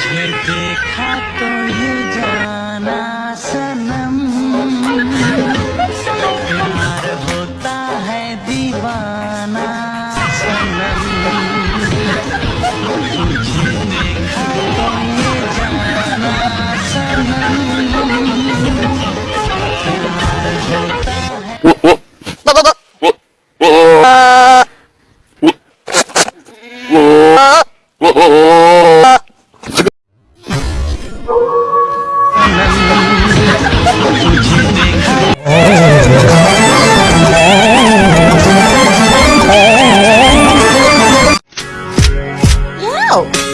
तुझे देखा तो ये जाना सनम प्यार होता है दीवाना सनम तुझे देखा तो ये जाना सनम प्यार होता है Whoa! out.